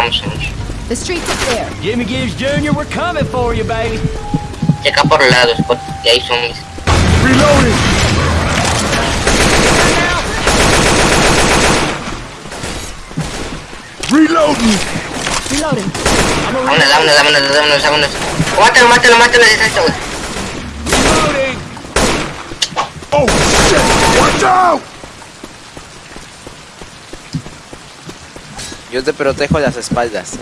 Ya, vamos, corre, vamos, vamos. The streets are clear. Jimmy Gibbs Jr., we're coming for you, baby. Checa por los lados, porque hay zombies. Reloading! Reloading! Reloading. Vámonos, vámonos, vámonos, vámonos, vámonos. Mátalo, mátalo, mátalo, es esto, güey. Reloading. Oh shit! Watch out! Yo te protejo las espaldas.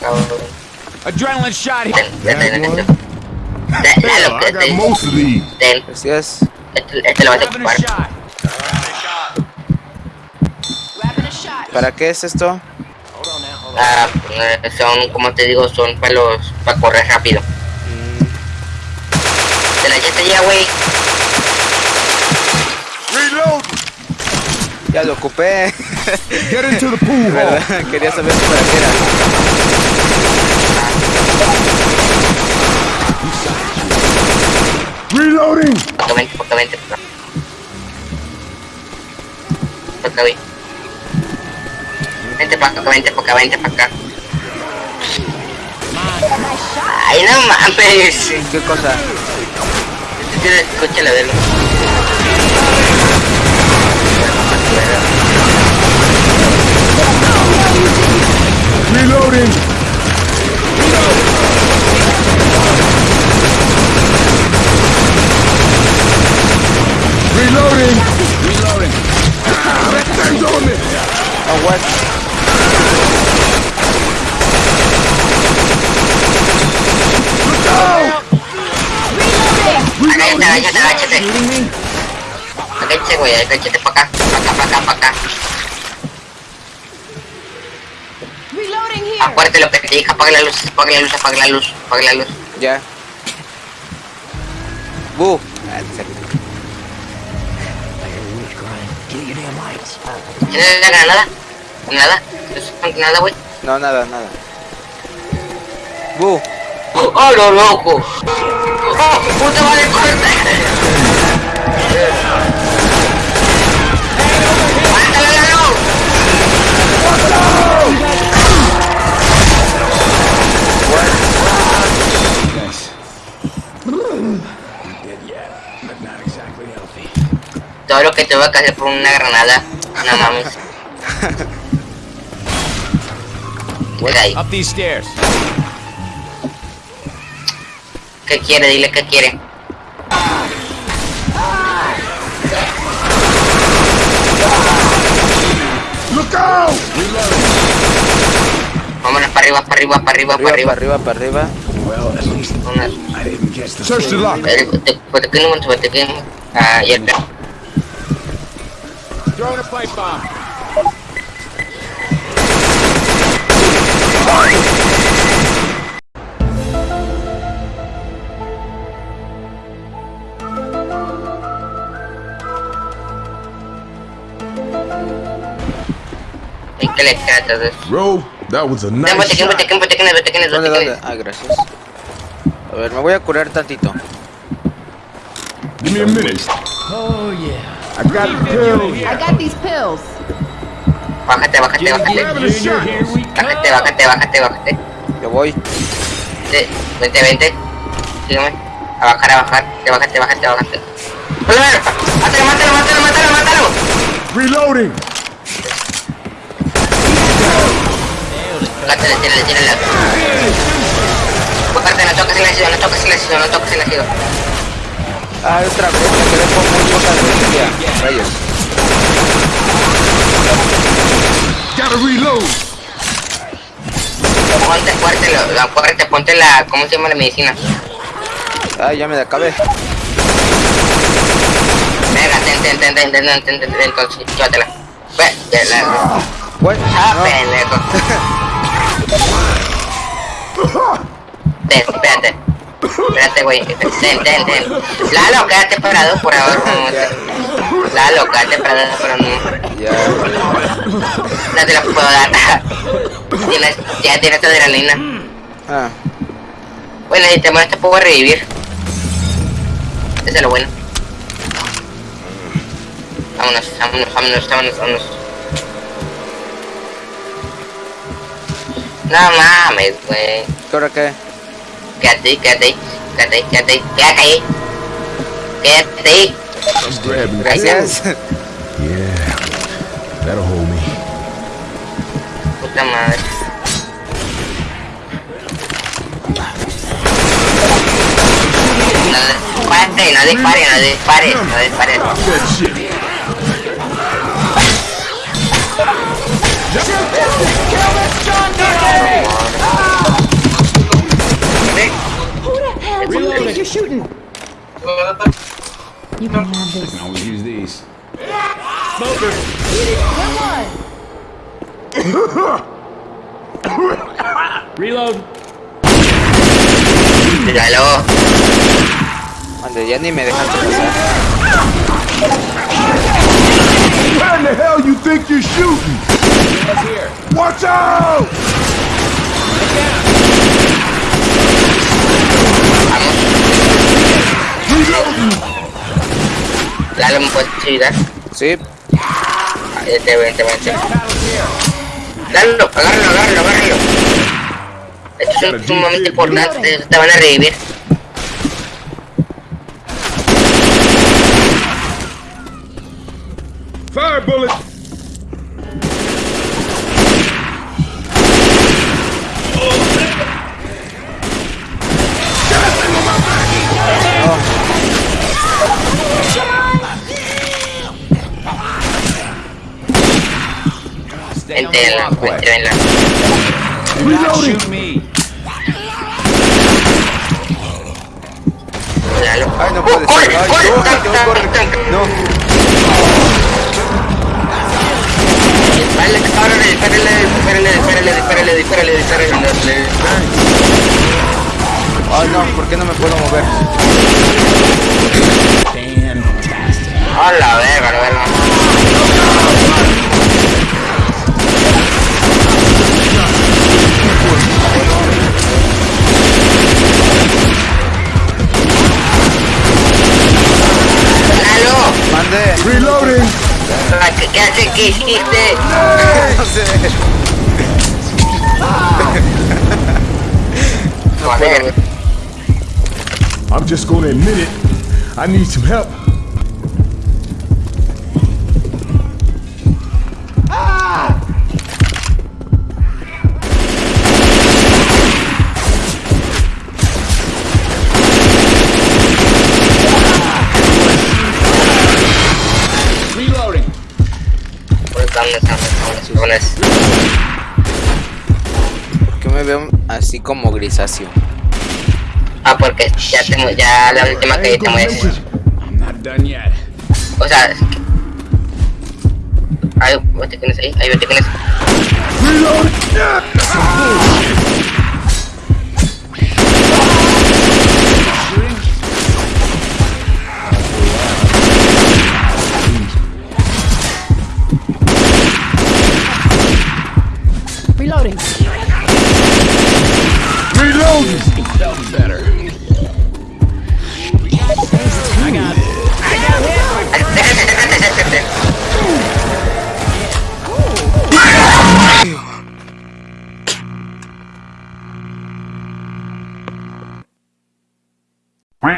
Cabrón. Adrenaline shot here. Ten, ten, ten, ten. Da- Hell, Dalo, I got ten, most of these. ten. Gracias. Este, este lo vas a ocupar. ¿Para qué es esto? Ah, eh, son, como te digo, son para los, para correr rápido. Te la ya, güey. Reload! Ya lo ocupé. Get into the pool. ¿Verdad? Quería saber si para qué era. Reloading! Vente, porque Porque ven. Vente para acá, vente para acá, vente para acá. Ay, no mames. ¿Qué cosa? Escúchale, verlo. Reloading! Reloading! Reloading! Oh, that on me! A weapon. Look out! Reloading! Reloading! Are you kidding me? Agáchate, güey, agáchate para acá. Para acá, para acá, para acá. Acuérdate lo que te dije, apaga la luz, apaga la luz, apaga la luz, apaga la luz. Ya. Bu. Ah, ¿Tienes la granada? ¿Nada? ¿Es nada, güey? No, nada, nada. Bu. ¡Oh, lo loco! ¡Oh, puta madre, corte! Todo lo que te voy a hacer por una granada. No mames. Ahí. Up these stairs. ¿Qué quiere? Dile qué quiere. Look out! Vámonos para arriba, para arriba, para arriba, para Arriba, arriba. para arriba, para arriba. Vámonos. Search the lock. Eh, te- pues te quemo, pues te quemo. Ah, ya está. Throwing a pipe bomb. ¿Y qué le queda todo eso? Bro, that was a nice ¿Dónde, dónde? Ah, gracias. A ver, me voy a curar tantito. Give me a minute. Oh, yeah. I got the pills. I got these pills. Bájate, bájate, bájate. Bájate, bájate, bájate, bájate. Yo voy. Vente, vente, vente. Sígueme. A bajar, a bajar. Te bájate, bájate, bájate. ¡Hola, ¡Mátalo, mátalo, mátalo, mátalo, mátalo! Reloading. Tírale, tírale, tírale. Bájate, no toques el ácido, no toques el ácido, no toques el ácido. Ah, otra vez, me quedé con muy poca energía. Rayos. Gotta reload. Ponte fuerte, lo, lo fuerte, ponte la, ¿cómo se llama la medicina? Ah, ya me la acabé. Venga, ten, ten, ten, ten, ten, ten, ten, ten, ten, entonces, llévatela. Ve, la, What? ah, No. pendejo. Ten, espérate. Espérate, güey. Ten, ten, ten. Lalo, quédate parado por ahora. un momento. Lalo, quédate parado por un momento. Ya. No te la puedo dar. Tienes, ya tienes adrenalina. Ah, Bueno, y te te puedo revivir. Eso es lo bueno. Vámonos, vámonos, vámonos, vámonos, vámonos. No mames, güey. ¿Qué hora qué? Quédate ahí, quédate ahí, quédate ahí, quédate ahí, quédate ahí. Quédate ahí. Gracias. Yeah. That'll hold me. Puta madre. No dispare, no dispare, no dispare, no dispare. You think you're shooting? You can have this. Can always use these. smoker Reload. Míralo. Ande, ya ni me dejan pasar. Where in the hell you think you're shooting? Watch out! Lalo, ¿me puedes ayudar? Sí, Vente, vente, vente. Lalo, agárralo, agárralo, agárralo. Esto es sumamente importante, te van a revivir. Fire bullet! del pues. en la... Ay, no corre, ser. corre, corre, No. Ay, no, ¿por qué no me puedo mover? A la verga, la verga. eat, eat that. I'm just gonna admit it. I need some help. así como grisáceo. Ah, porque ya tengo, ya la última que tengo es... O sea... Ay, vos te tienes ahí, ahí vete tienes. Reloading. Felt. I got.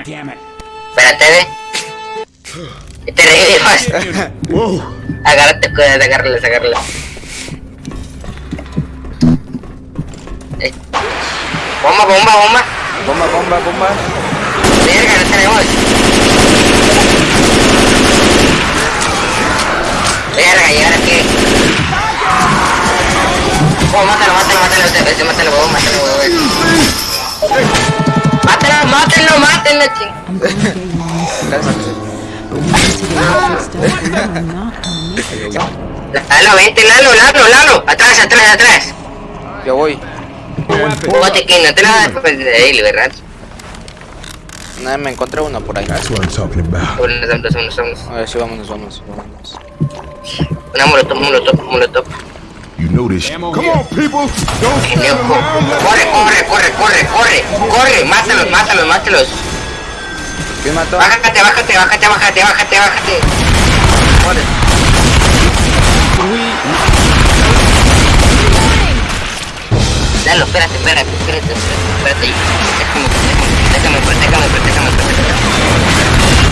Damn it. Espérate, ve. Te. Agárrate. Bomba, bomba, bomba. Bomba, bomba, bomba. Verga, no tenemos. Verga, ¿y ahora qué? Oh, mátalo, mátalo, mátalo, ese, mátalo, huevón, mátalo, huevón. Mátalo, mátalo, mátalo, ching. Lalo, vente, Lalo, Lalo, Lalo. Atrás, atrás, atrás. Yo voy. Fíjate que no te la después de ahí, ¿verdad? Nada, me encontré uno por ahí. That's what I'm talking about. Vámonos, vámonos, vámonos. A ver, sí, vámonos, vámonos, vámonos. Una molotov, molotov, molotov. You know this. Come on, people! Don't stand around. Corre, corre, corre, corre, corre, corre, mátalos, mátalos, mátalos. ¿Quién mató? Bájate, bájate, bájate, bájate, bájate, bájate. Corre. Lalo, espérate, espérate, espérate, espérate, espérate. Déjame, déjame, déjame, déjame, déjame, déjame.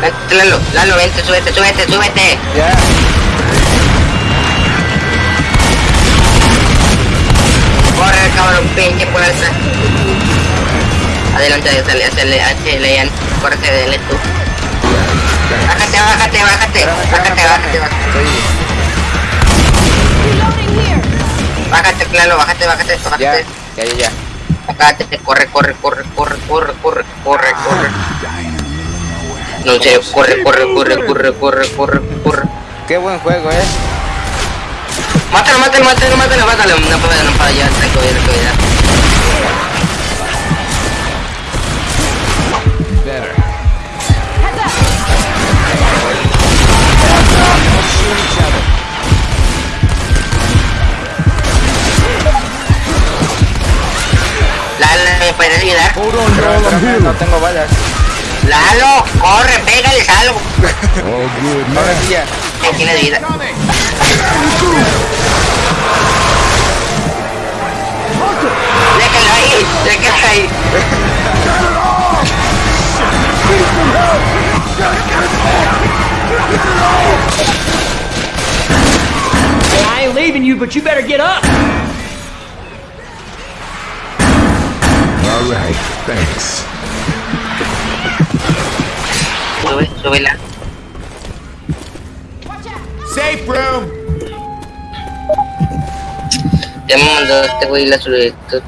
Vente, Lalo, Lalo, vente, súbete, súbete, súbete. Ya. Corre, dale tú. Bájate, bájate, bájate. Bájate, bájate, bájate. Bájate, claro, bájate, bájate, bájate. ya, ya, ya. Bájate, corre, corre, corre, corre, corre, corre, corre, corre. No, en serio, corre, corre, corre, corre, corre, corre, corre. Qué buen juego, eh. Mátalo, mátalo, mátalo, mátalo, mátalo. No puedo, no puedo, ya, tengo que ir, tengo que ir. Lalo, ¿me puedes ayudar? Pero, no tengo balas. Lalo, corre, pégales algo. All good, man. Que tiene vida. Déjalo ahí, déjalo ahí. You, but you better get up. All right, thanks. Sube, súbela. Safe room. Ya me mandó este güey la solicitud.